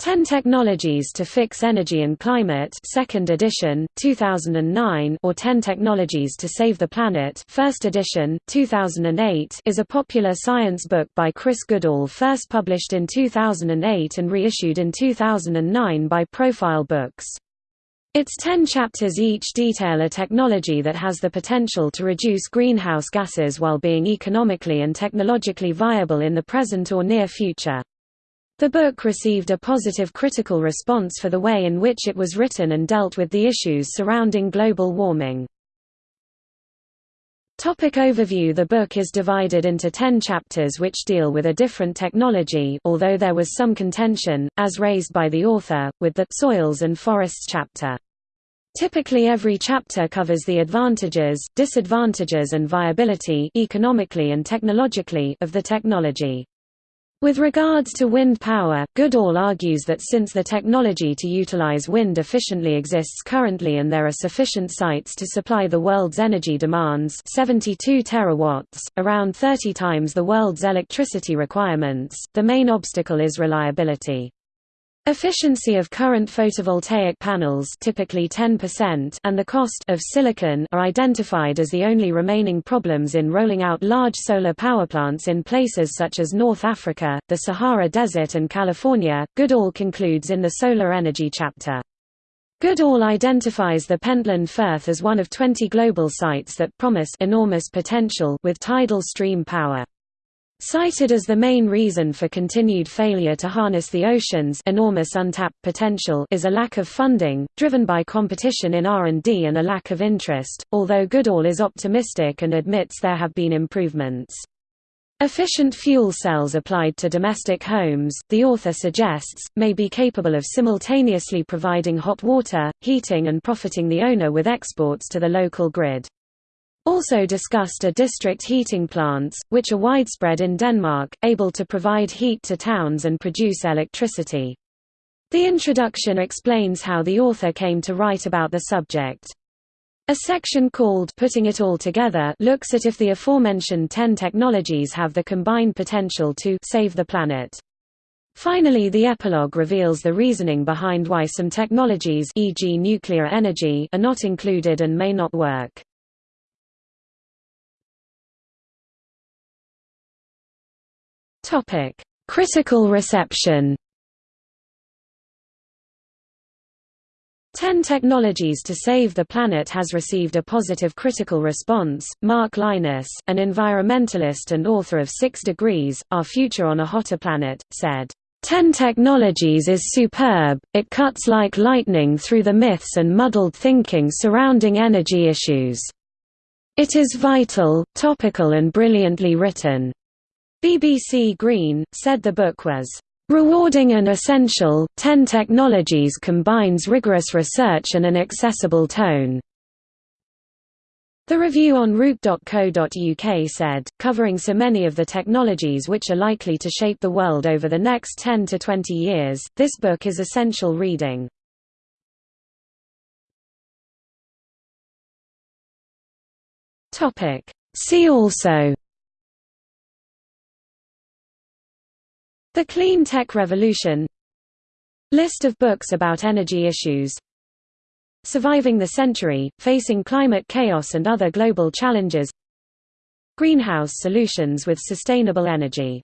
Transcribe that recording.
10 Technologies to Fix Energy and Climate 2nd edition, 2009 or 10 Technologies to Save the Planet 1st edition, 2008 is a popular science book by Chris Goodall first published in 2008 and reissued in 2009 by Profile Books. Its 10 chapters each detail a technology that has the potential to reduce greenhouse gases while being economically and technologically viable in the present or near future. The book received a positive critical response for the way in which it was written and dealt with the issues surrounding global warming. Topic overview The book is divided into ten chapters which deal with a different technology although there was some contention, as raised by the author, with the «soils and forests» chapter. Typically every chapter covers the advantages, disadvantages and viability economically and technologically of the technology. With regards to wind power, Goodall argues that since the technology to utilize wind efficiently exists currently and there are sufficient sites to supply the world's energy demands 72 terawatts, around 30 times the world's electricity requirements, the main obstacle is reliability. Efficiency of current photovoltaic panels typically 10% and the cost of silicon are identified as the only remaining problems in rolling out large solar power plants in places such as North Africa, the Sahara Desert and California. Goodall concludes in the solar energy chapter. Goodall identifies the Pentland Firth as one of 20 global sites that promise enormous potential with tidal stream power. Cited as the main reason for continued failure to harness the ocean's enormous untapped potential is a lack of funding, driven by competition in R&D and a lack of interest, although Goodall is optimistic and admits there have been improvements. Efficient fuel cells applied to domestic homes, the author suggests, may be capable of simultaneously providing hot water, heating and profiting the owner with exports to the local grid. Also discussed are district heating plants, which are widespread in Denmark, able to provide heat to towns and produce electricity. The introduction explains how the author came to write about the subject. A section called Putting It All Together looks at if the aforementioned 10 technologies have the combined potential to save the planet. Finally the epilogue reveals the reasoning behind why some technologies e.g. nuclear energy are not included and may not work. Topic: Critical reception. 10 Technologies to Save the Planet has received a positive critical response. Mark Lynas, an environmentalist and author of Six Degrees, Our Future on a Hotter Planet, said, 10 Technologies is superb, it cuts like lightning through the myths and muddled thinking surrounding energy issues. It is vital, topical and brilliantly written. BBC Green, said the book was rewarding and essential. Ten Technologies combines rigorous research and an accessible tone. The review on Root.co.uk said, covering so many of the technologies which are likely to shape the world over the next 10 to 20 years, this book is essential reading. See also The Clean Tech Revolution. List of books about energy issues. Surviving the Century, Facing Climate Chaos and Other Global Challenges. Greenhouse Solutions with Sustainable Energy